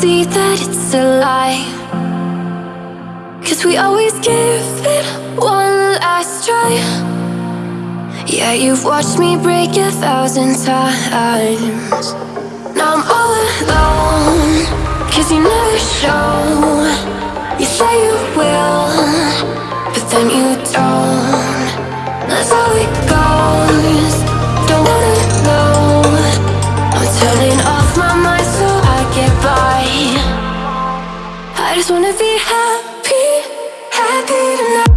See that it's a lie. Cause we always give it one last try. Yeah, you've watched me break a thousand times. Now I'm all alone. Cause you never show. You say you will, but then you don't. That's how it goes. Don't wanna know. I'm turning off I just wanna be happy, happy tonight.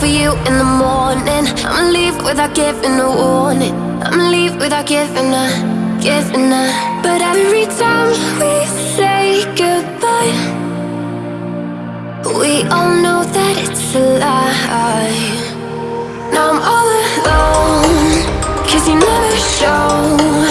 For you in the morning. I'ma leave without giving a warning. I'ma leave without giving a, giving a. But every time we say goodbye, we all know that it's a lie. Now I'm all alone, cause you never show.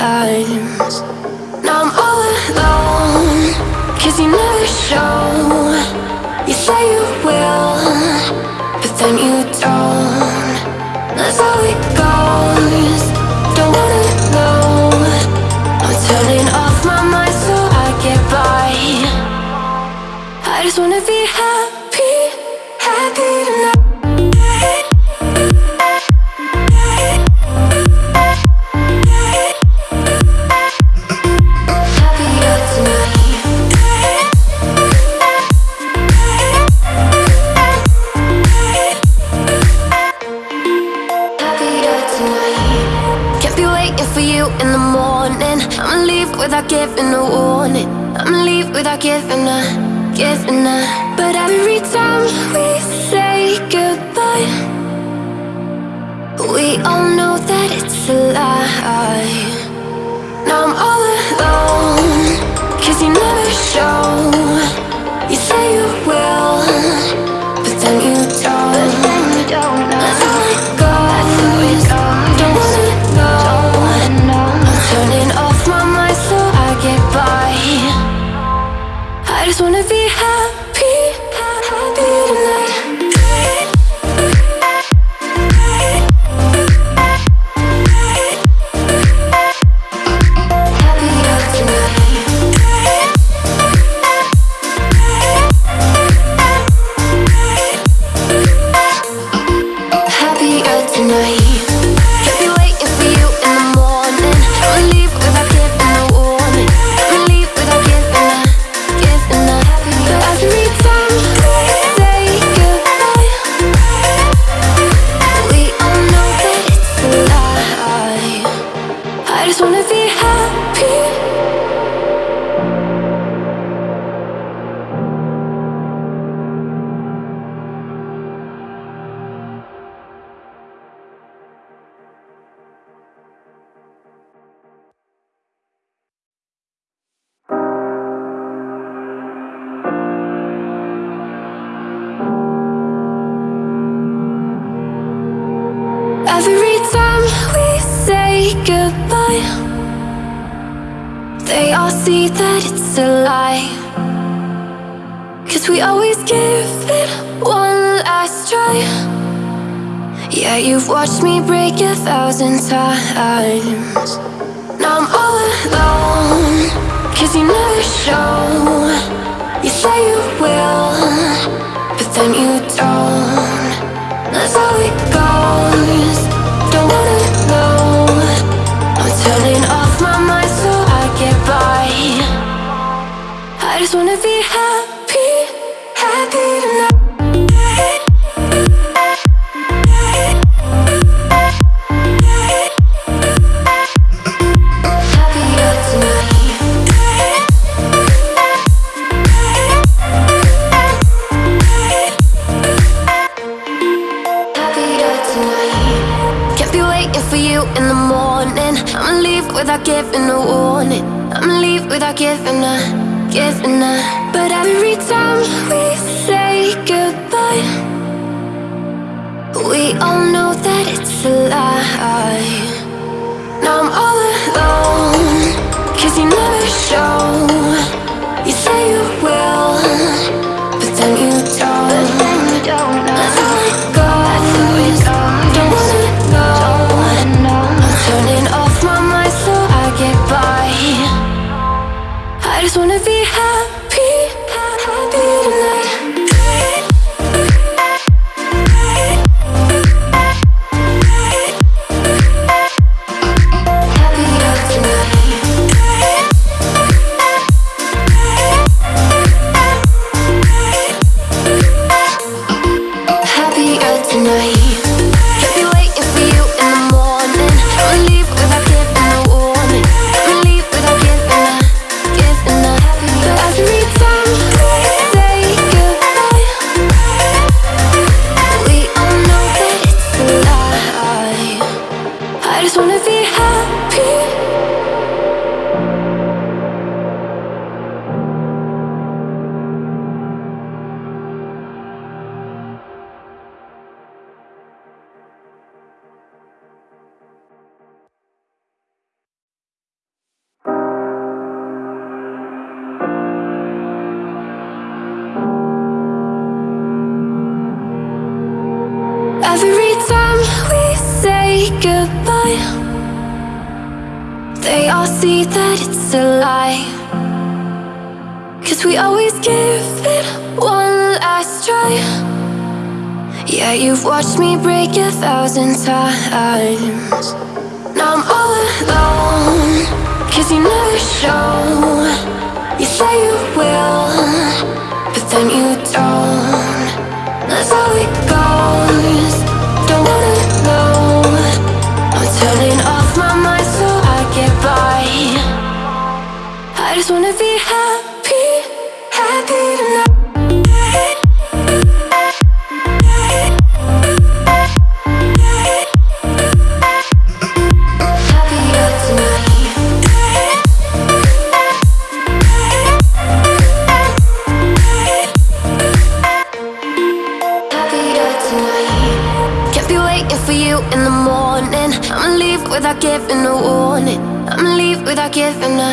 Times. Morning. I'ma leave without giving a warning. I'ma leave without giving a, giving a. But every time we say goodbye, we all know that it's a lie. Now I'm all alone, cause you never show. You say you will, thousand times. Now I'm all alone, cause you never show. You say you will, but then you don't. That's how it goes. Don't wanna know. I'm turning off my mind so I get by. I just wanna be giving a warning. I'ma leave without giving a, giving a. But every time we say goodbye, we all know that it's a lie. Now I'm all alone, cause you never show. You say you will, but then you don't. That's how you've watched me break a thousand times. Now I'm all alone, cause you never show. You say you will, but then you don't. That's how it goes. Don't wanna know. I'm turning off my mind so I get by. I just wanna be happy, without giving a warning. I'ma leave without giving a,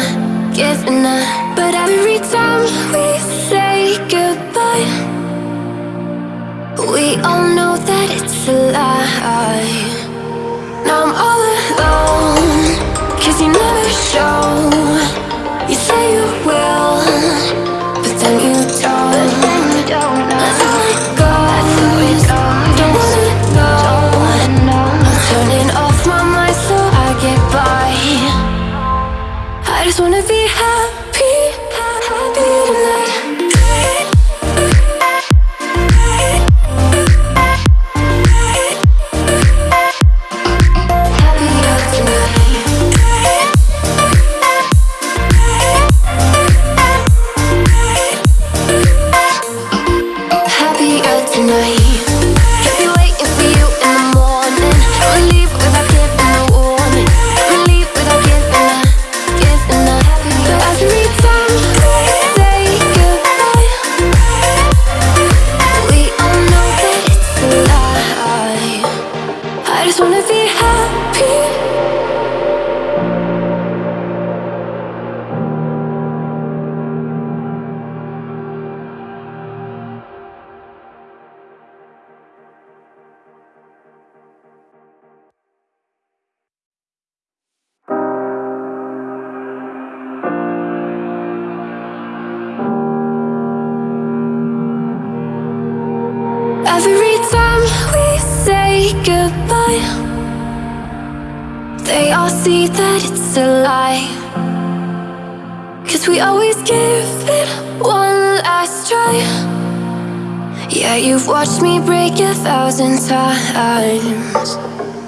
giving a. But every time we say goodbye, we all know that it's a lie. Now I'm all alone, cause you never show. You say you will, just wanna be thousand times.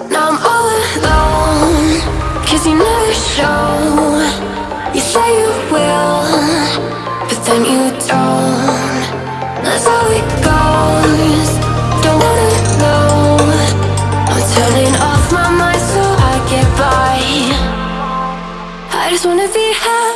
Now I'm all alone, cause you never show. You say you will, but then you don't. That's how it goes. Don't wanna know. I'm turning off my mind so I get by. I just wanna be happy,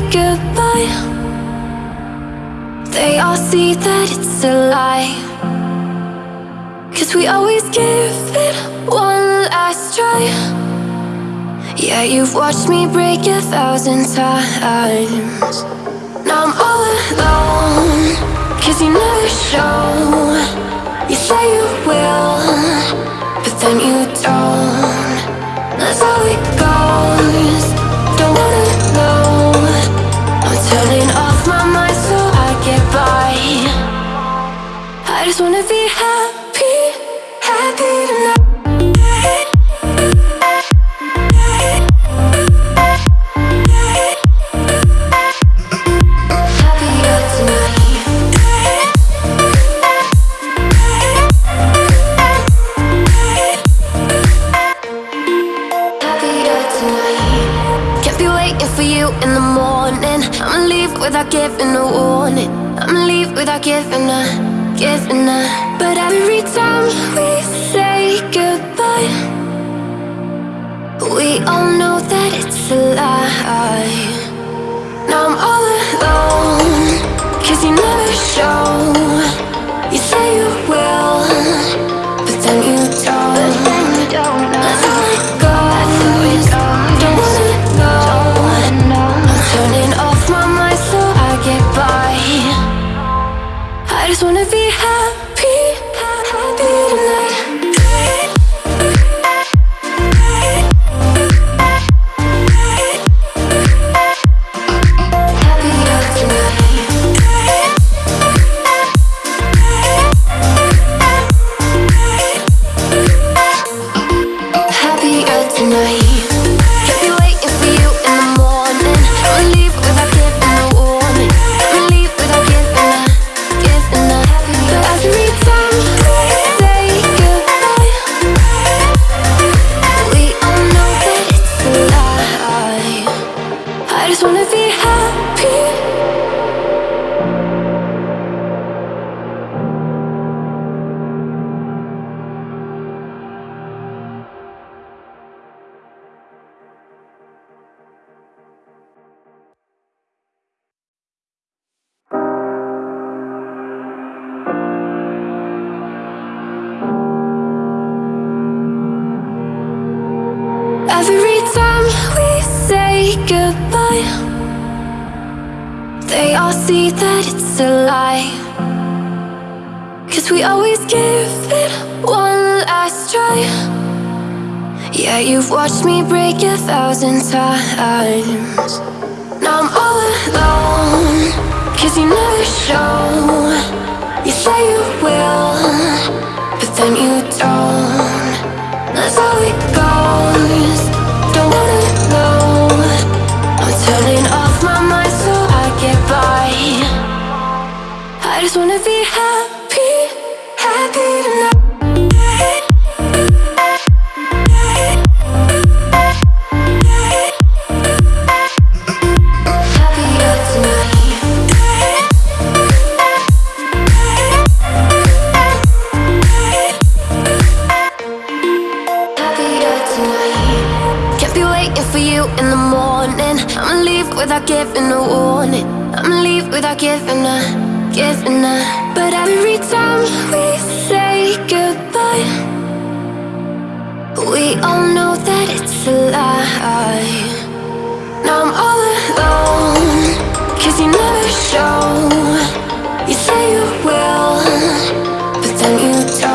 goodbye, they all see that it's a lie. Cause we always give it one last try. Yeah, you've watched me break a thousand times. Now I'm all alone, cause you never show. You say you will, but then you don't. That's how it goes. Just wanna be happy, happy tonight. For you in the morning. I'ma leave without giving a warning. I'ma leave without giving a, giving a. But every time we say goodbye, we all know that it's a lie. Now I'm all alone, cause you never show. time But every time we say goodbye We all know that it's a lie. Now I'm all alone Cause you never show. You say you will But then you don't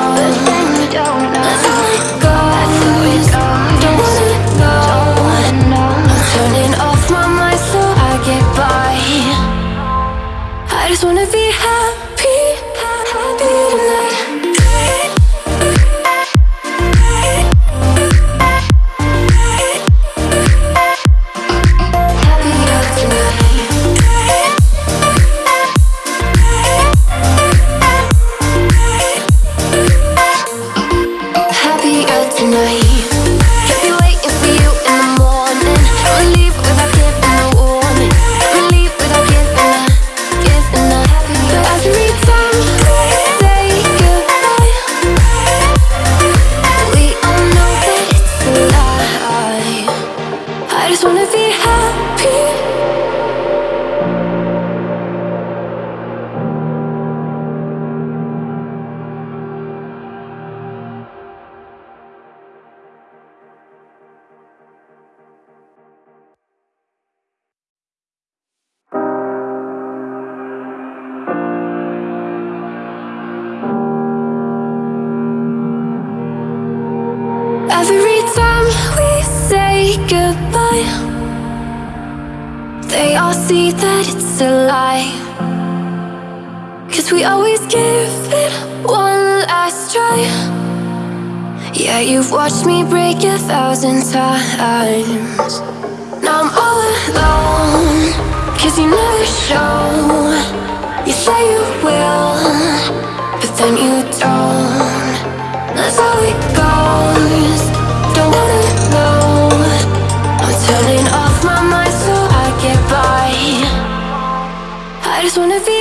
then you don't. That's how it goes. Don't wanna know. I'm turning off my mind so I get by. I just wanna be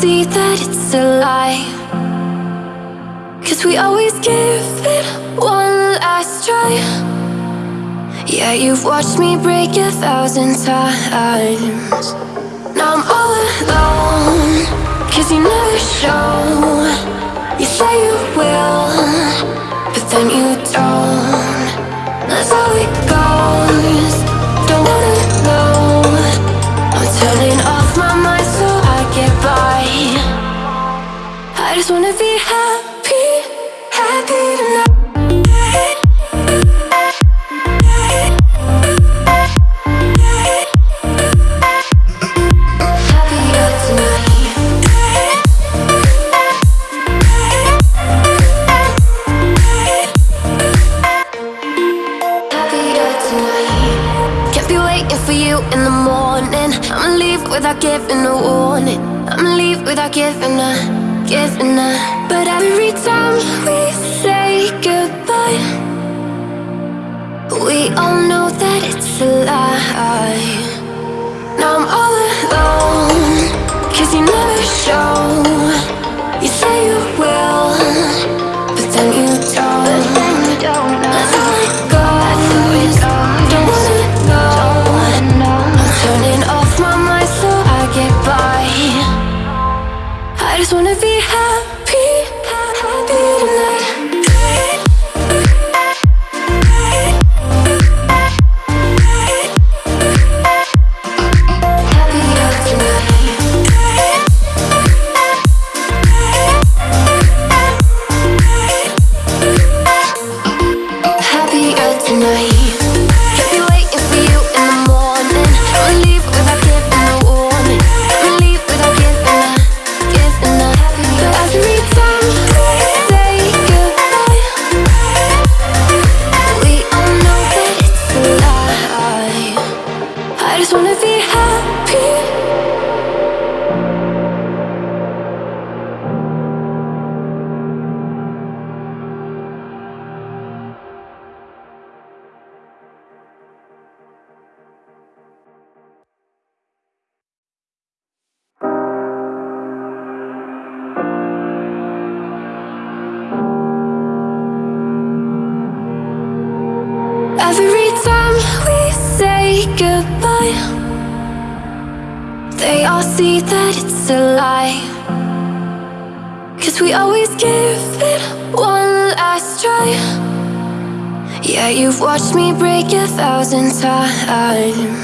see that it's a lie. Cause we always give it one last try. Yeah, you've watched me break a thousand times. Now I'm all alone Cause you never show. You say you will But then you don't. That's how it goes. Don't wanna know. I'm turning I just wanna be happy, happy tonight. For you in the morning. I'ma leave without giving a warning. I'ma leave without giving a forgiven now But every time we say goodbye We all know that it's a lie. Now I'm all alone Cause you never show just wanna be happy thousand times.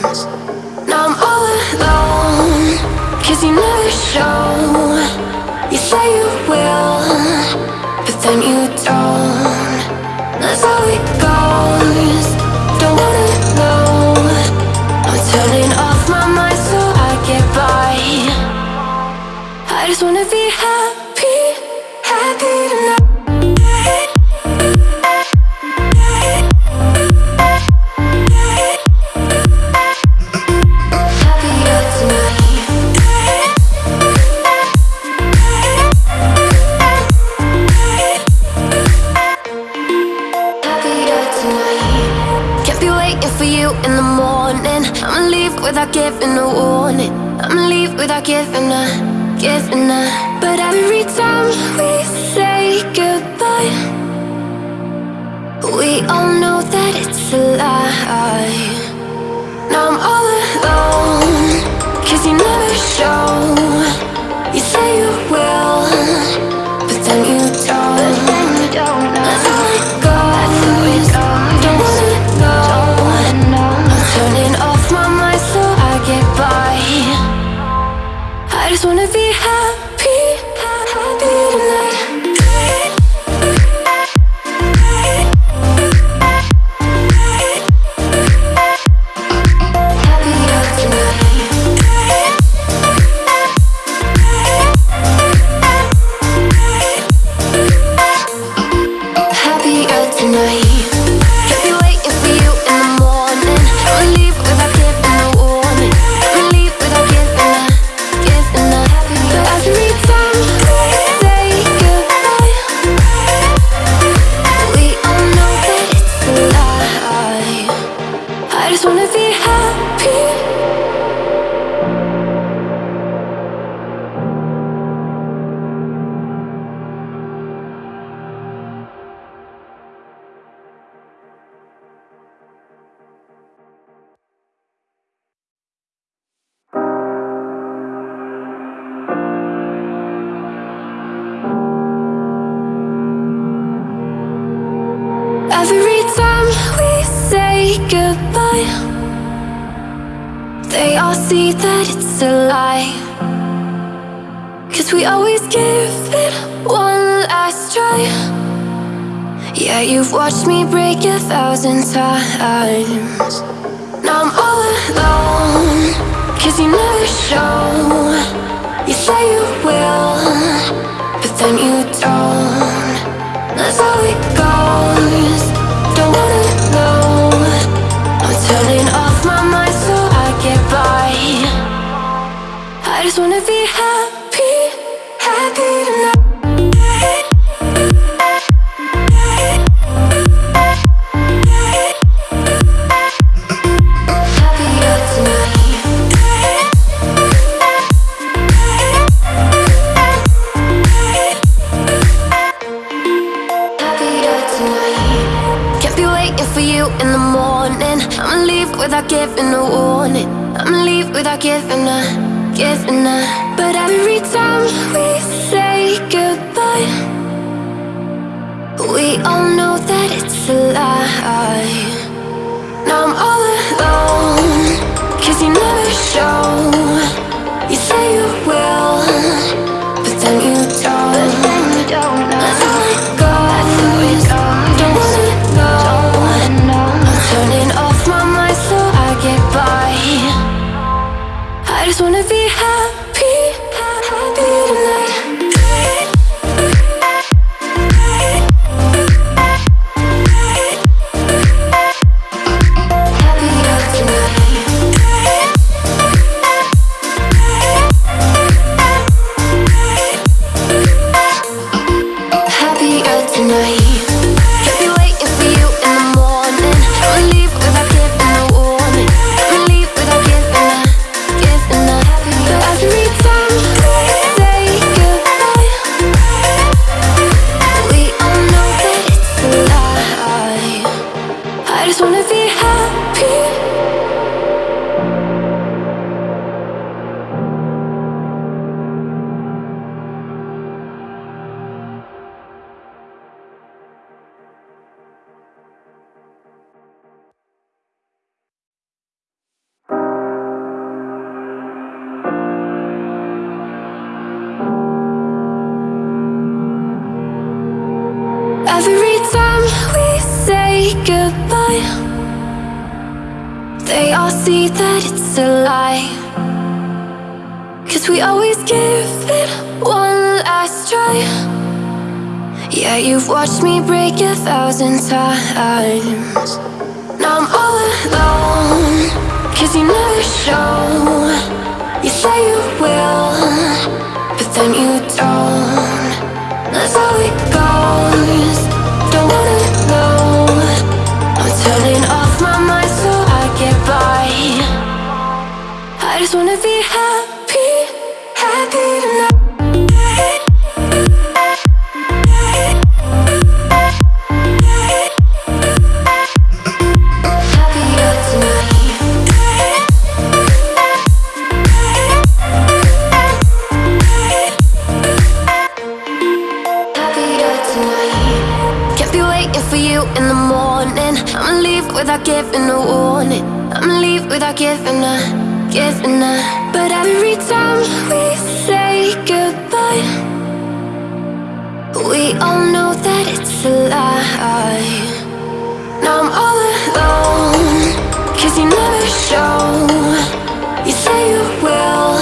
giving up But every time we say goodbye We all know that it's a lie. Say goodbye, they all see that it's a lie. Cause we always give it one last try. Yeah, you've watched me break a thousand times. Now I'm all alone, cause you never show. You say you will, but then you don't. That's how it goes. Off my mind so I get by. I just wanna be giving a warning. I'ma leave without giving a, giving a. But every time we say goodbye, we all know that it's a lie. Now I'm all alone, cause you never show. You say you will, but then you don't. All know that it's a lie. Now I'm all alone, cause you never show. You say you will,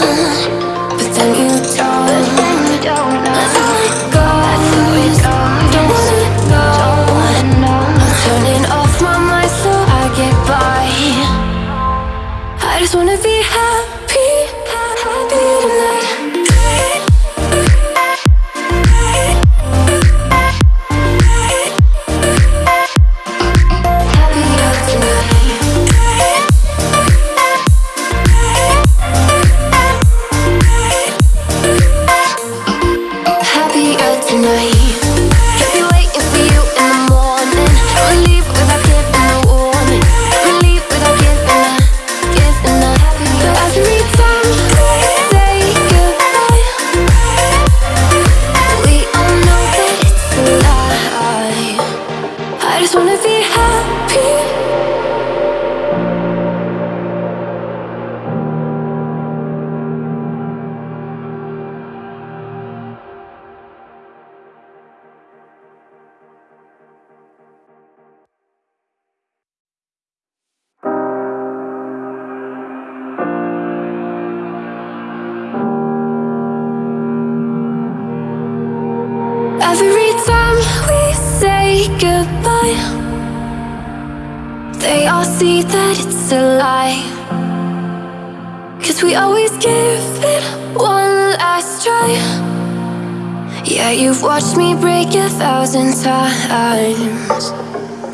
me break a thousand times.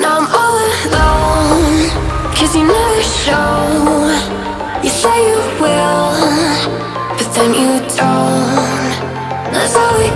Now I'm all alone, cause you never show. You say you will, but then you don't. That's all it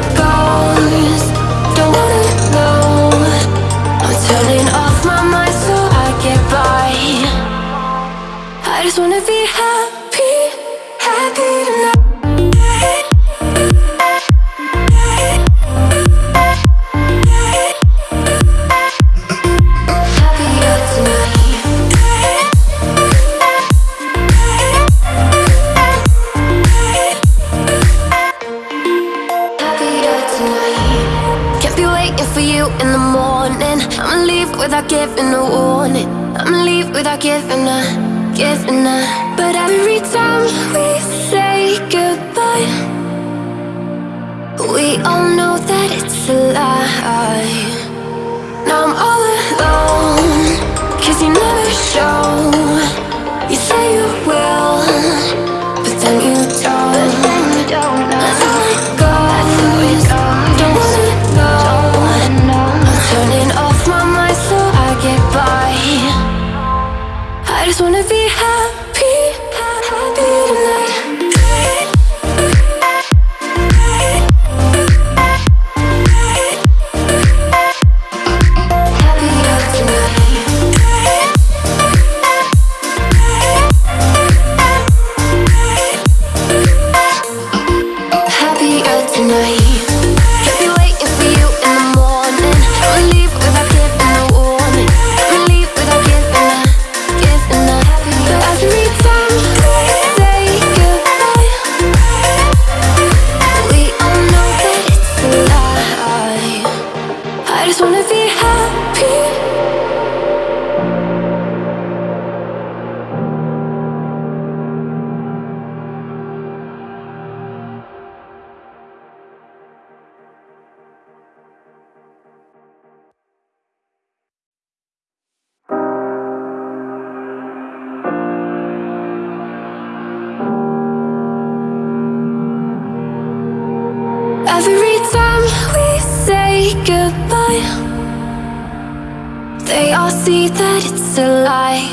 see that it's a lie.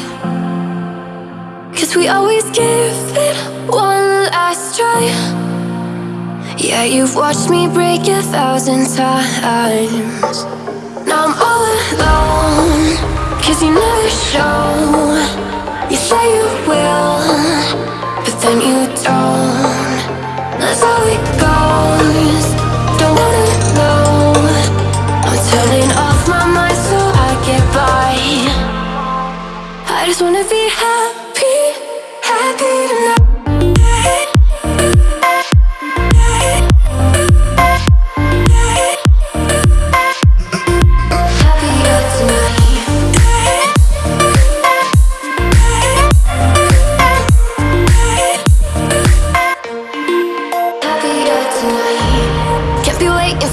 Cause we always give it one last try. Yeah, you've watched me break a thousand times. Now I'm all alone, cause you never show. You say you will, but then you don't. That's how it goes. Just wanna be happy, happy tonight.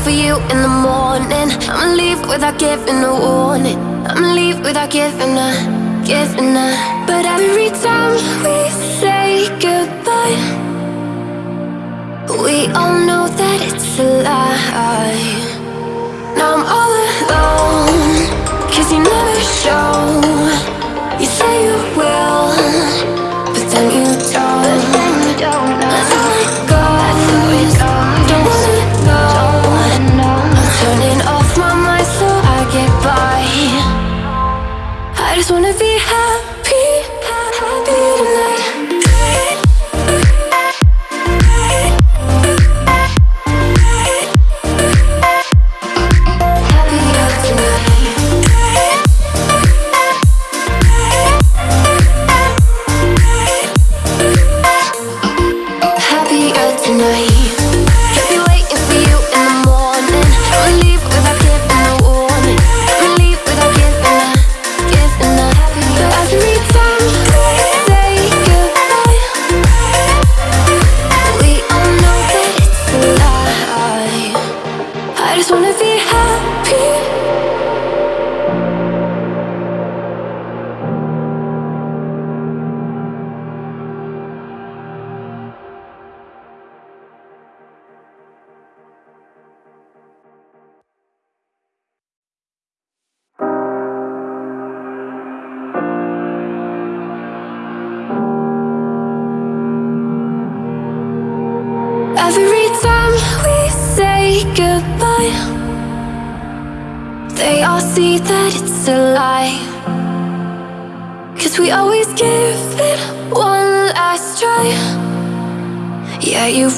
For you in the morning. I'ma leave without giving a warning. I'ma leave without giving a, a. But every time we say goodbye, we all know that it's a lie. Now I'm all alone, cause you never show. You say you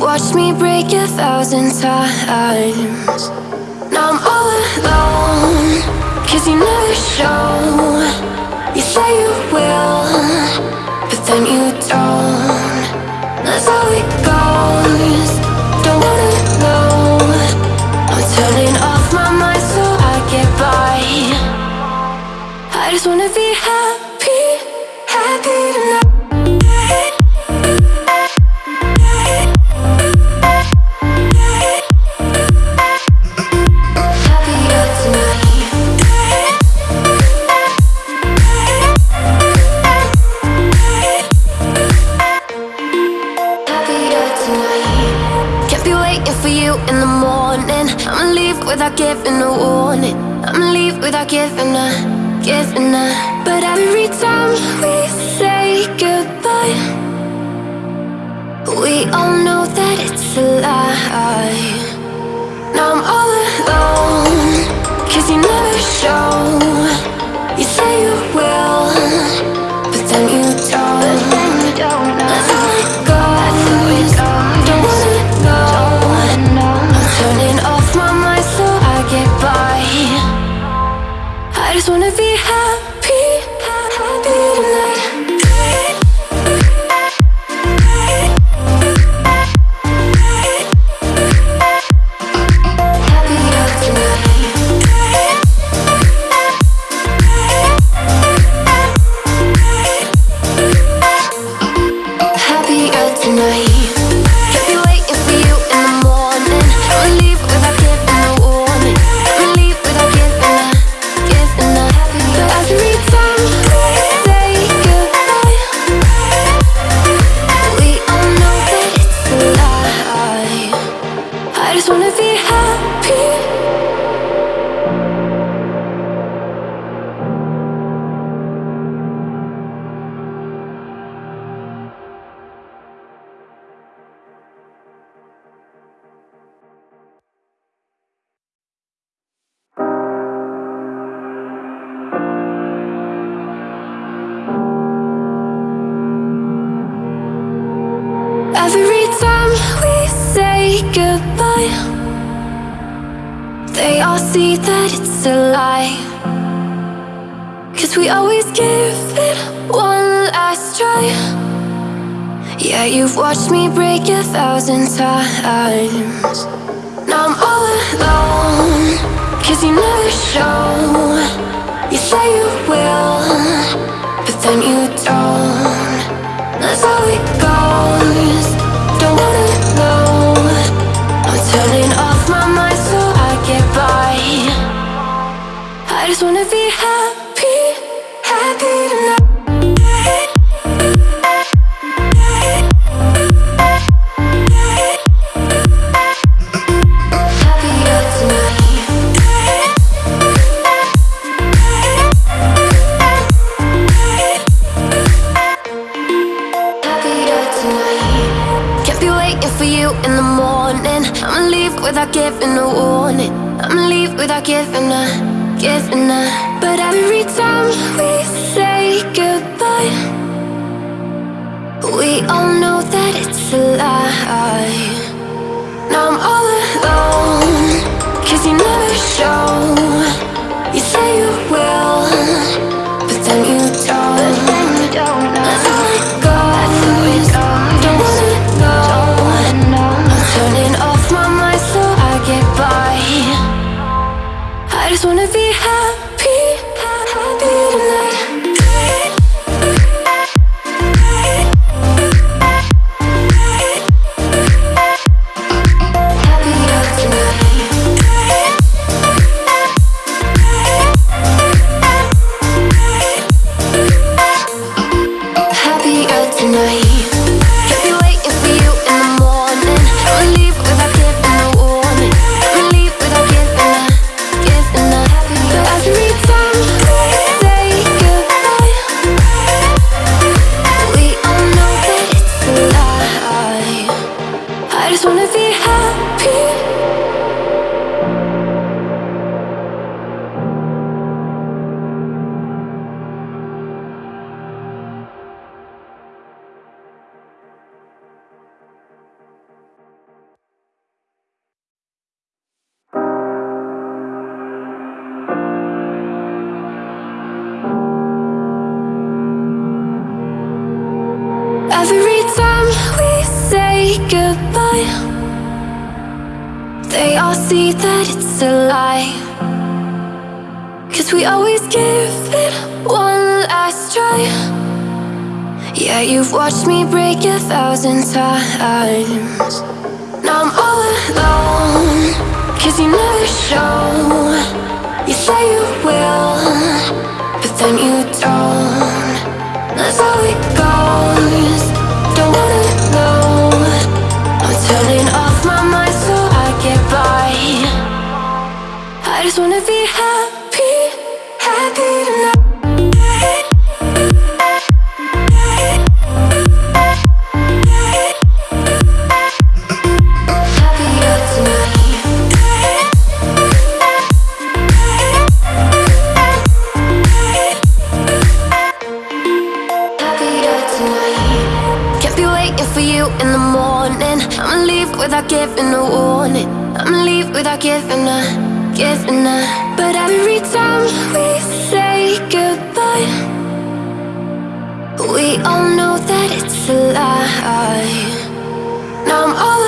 you've watched me break a thousand times. Now I'm all alone, cause you never show. You say you will, but then you don't. That's how it goes. Don't wanna know. I'm turning off my mind so I get by. I just wanna be you in the morning. I'ma leave without giving a warning. I'ma leave without giving a, giving a. But every time we say goodbye, we all know that it's a lie. Now I'm all alone, cause you never show. You say you will, but then you don't. That's how Cause we always give it one last try. Yeah, you've watched me break a thousand times. Now I'm all alone, cause you never show. You say you will, but then you don't. That's how it goes. Don't wanna know. I'm turning off my mind so I get by. I just wanna be happy, without giving a warning. I'ma leave without giving a, giving a. But every time we say goodbye, we all know that it's a lie. Now I'm all alone, cause you never show. You say you will, just wanna be You've watched me break a thousand times. Now I'm all alone Cause you never show. You say you will But then you don't. That's how it goes. Don't wanna know. I'm turning off my mind so I get by. I just wanna be happy. no warning I'ma leave without giving a, giving a. But every time we say goodbye We all know that it's a lie. Now I'm all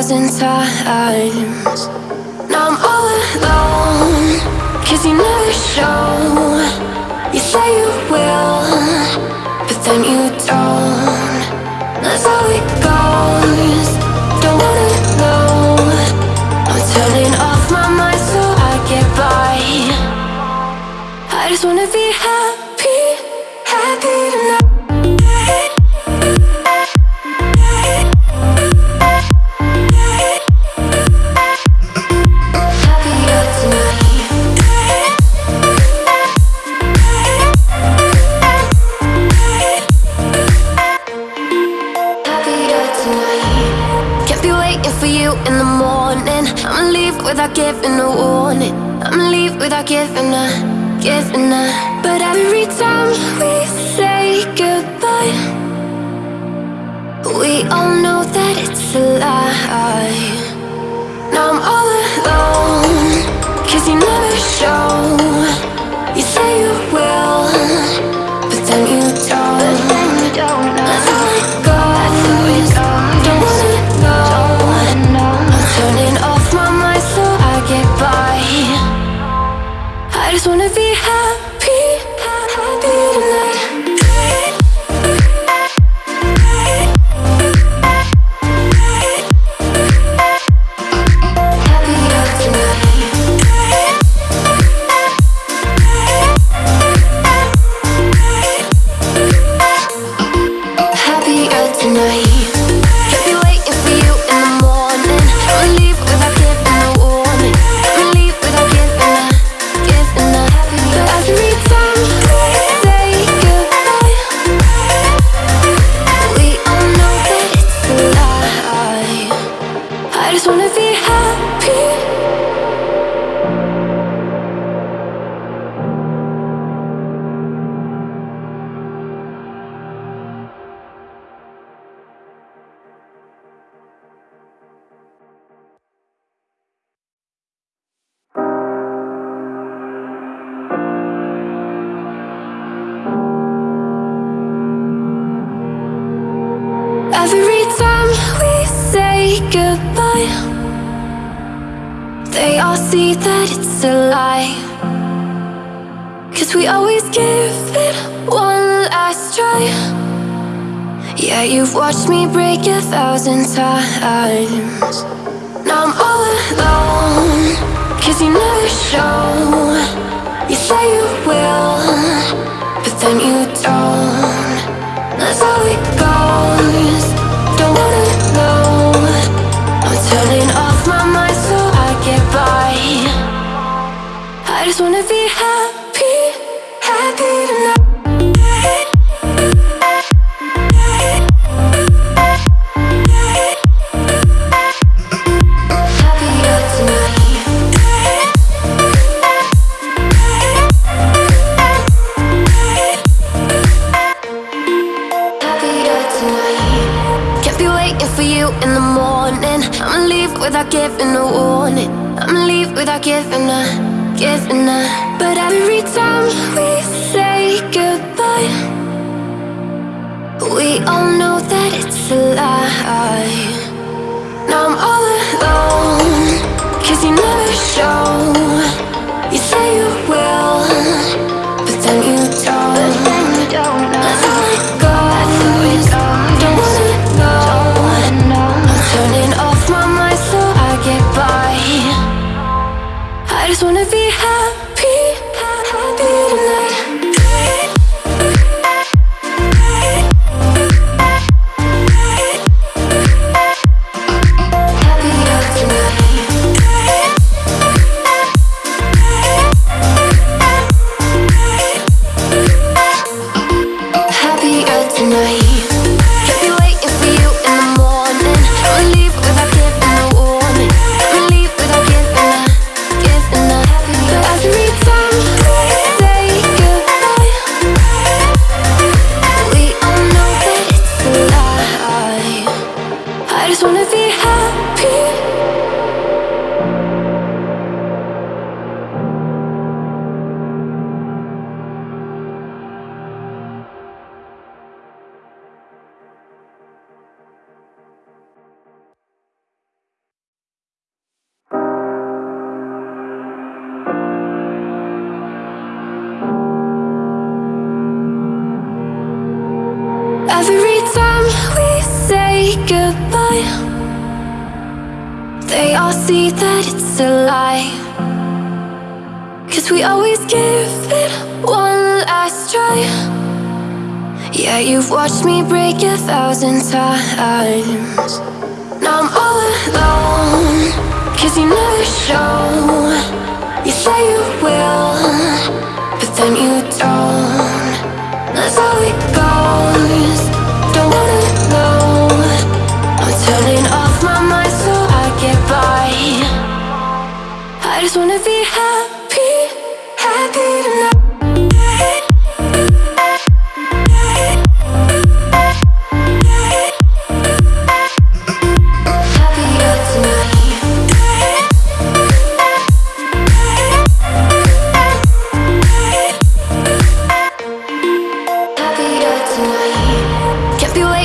thousand times. Now I'm all alone. Cause you never show. You say you will But then you don't. That's how it goes. Don't wanna know. I'm turning off my mind so I get by. I just wanna be happy. All see that it's a lie. Cause we always give it one last try. Yeah, you've watched me break a thousand times. Now I'm all alone, cause you never show. You say you will, but then you don't. That's how it goes. Don't wanna know. I'm turning I just wanna be happy, happy tonight. For you in the morning. I'ma leave without giving a warning. I'ma leave without giving a, a. But every time we say goodbye, we all know that it's a lie. Now I'm all alone, cause you never show. You say you will, but then you don't. Watched me break a thousand times. Now I'm all alone, cause you never show. You say you will, but then you don't. That's how it goes. Don't wanna know. I'm turning off my mind so I get by. I just wanna be happy,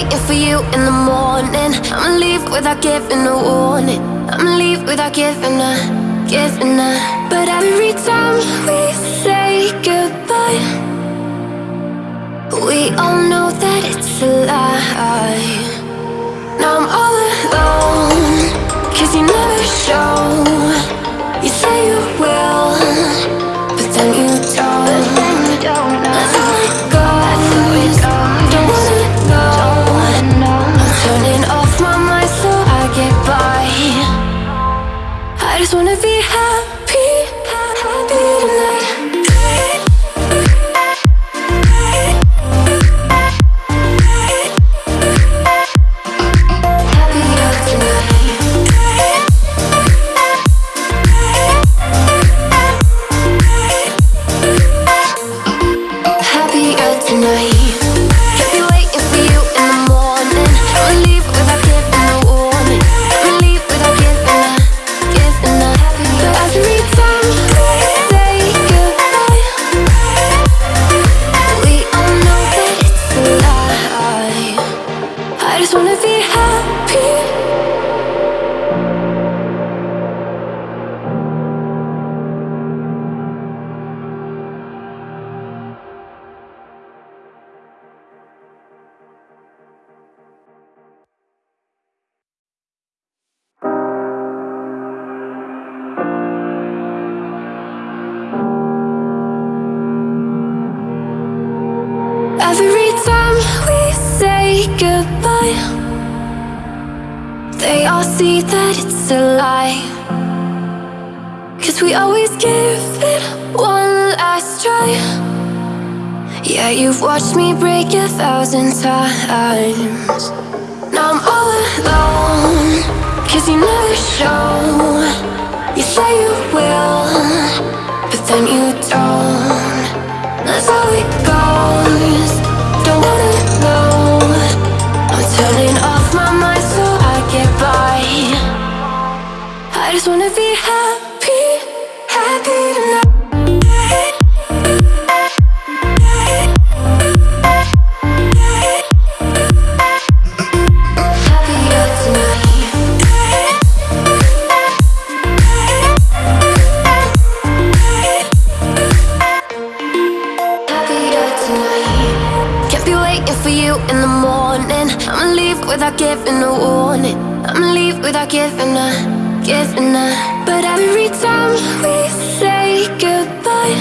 waiting for you in the morning. I'ma leave without giving a warning. I'ma leave without giving a, giving a. But every time we say goodbye, we all know that it's a lie. Now I'm all alone, cause you never show. You say you will, just wanna be Yeah, you've watched me break a thousand times. Now I'm all alone. Cause you never show. You say you will, but then you don't. That's how it goes. Don't wanna know. I'm turning off my mind so I get by. I just wanna be happy giving a warning. I'ma leave without giving a, giving a. But every time we say goodbye,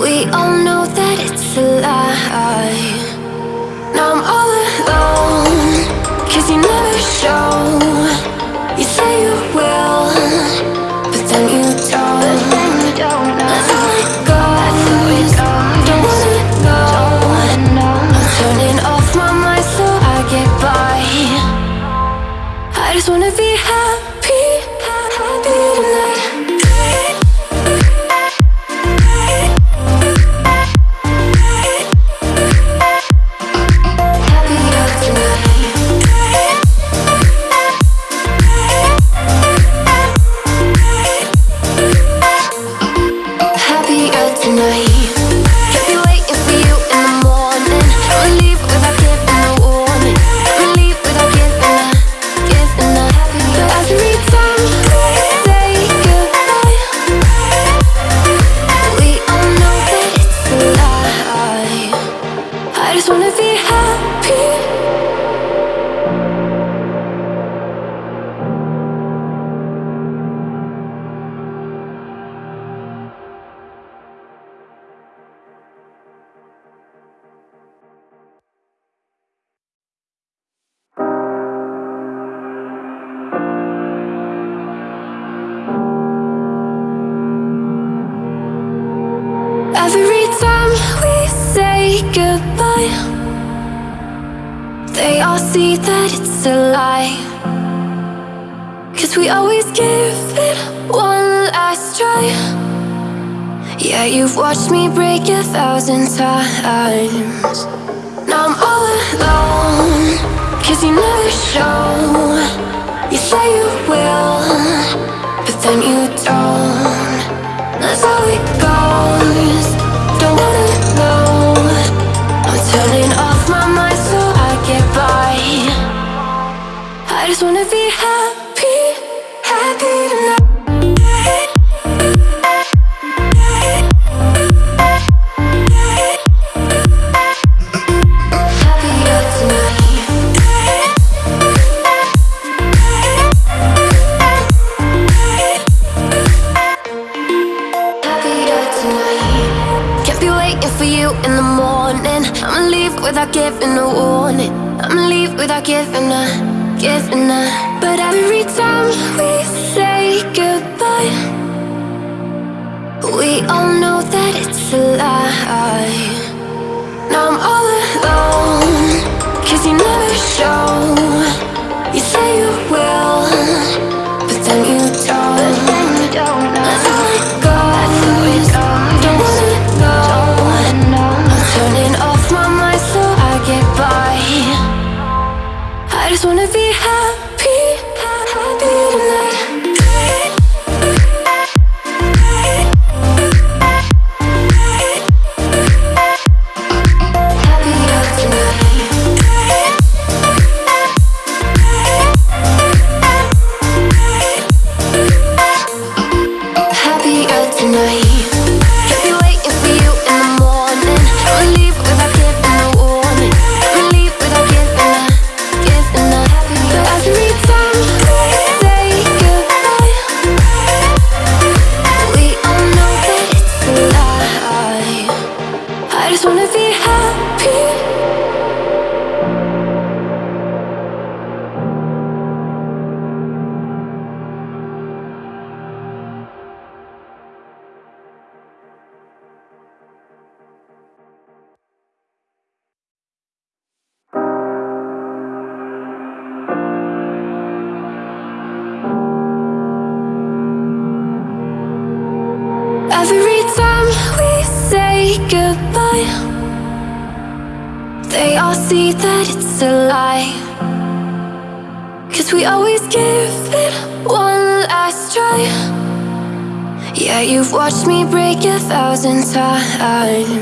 we all know that it's a lie. Now I'm all alone, cause you never show. Give it one last try. Yeah, you've watched me break a thousand times. Now I'm all alone, cause you never show. You say you will, but then you don't. That's how it goes. Don't wanna know. I'm turning off my mind so I get by. I just wanna be giving a warning. I'ma leave without giving a, giving a. But every time we say goodbye, we all know that it's a lie. Now I'm all alone, cause you never show. You say you will, thousand